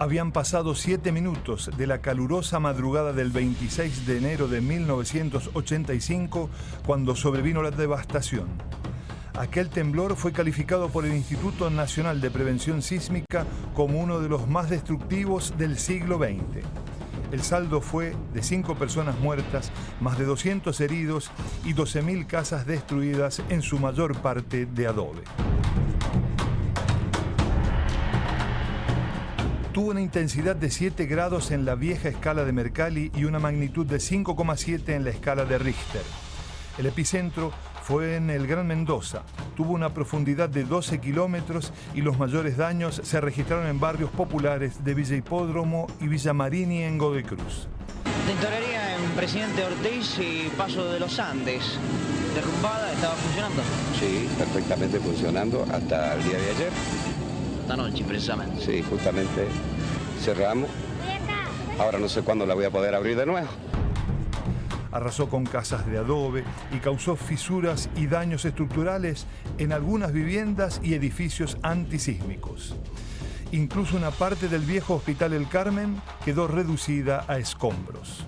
Habían pasado siete minutos de la calurosa madrugada del 26 de enero de 1985 cuando sobrevino la devastación. Aquel temblor fue calificado por el Instituto Nacional de Prevención Sísmica como uno de los más destructivos del siglo XX. El saldo fue de cinco personas muertas, más de 200 heridos y 12.000 casas destruidas, en su mayor parte de adobe. Tuvo una intensidad de 7 grados en la vieja escala de Mercalli y una magnitud de 5,7 en la escala de Richter. El epicentro fue en el Gran Mendoza. Tuvo una profundidad de 12 kilómetros y los mayores daños se registraron en barrios populares de Villa Hipódromo y Villa Marini en Godoy Cruz. Tintorería en Presidente Ortiz y Paso de los Andes. ¿Derrumbada? ¿Estaba funcionando? Sí, perfectamente funcionando hasta el día de ayer. Esta noche, precisamente. Sí, justamente cerramos. Ahora no sé cuándo la voy a poder abrir de nuevo. Arrasó con casas de adobe y causó fisuras y daños estructurales en algunas viviendas y edificios antisísmicos. Incluso una parte del viejo Hospital El Carmen quedó reducida a escombros.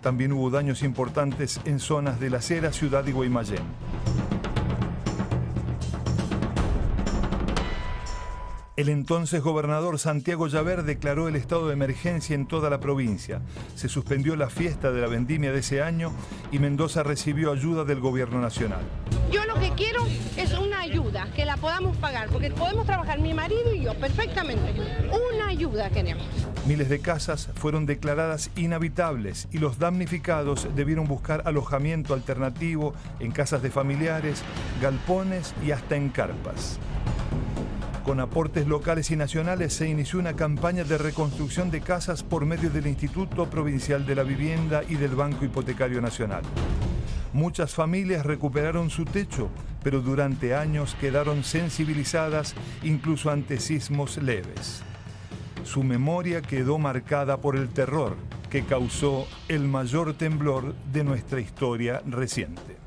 También hubo daños importantes en zonas de la Cera, Ciudad y Guaymallén. El entonces gobernador Santiago Llaver declaró el estado de emergencia en toda la provincia. Se suspendió la fiesta de la vendimia de ese año y Mendoza recibió ayuda del gobierno nacional. Yo lo que quiero es una ayuda, que la podamos pagar, porque podemos trabajar mi marido y yo perfectamente. Una ayuda queremos. Miles de casas fueron declaradas inhabitables y los damnificados debieron buscar alojamiento alternativo en casas de familiares, galpones y hasta en carpas. Con aportes locales y nacionales se inició una campaña de reconstrucción de casas por medio del Instituto Provincial de la Vivienda y del Banco Hipotecario Nacional. Muchas familias recuperaron su techo, pero durante años quedaron sensibilizadas incluso ante sismos leves. Su memoria quedó marcada por el terror que causó el mayor temblor de nuestra historia reciente.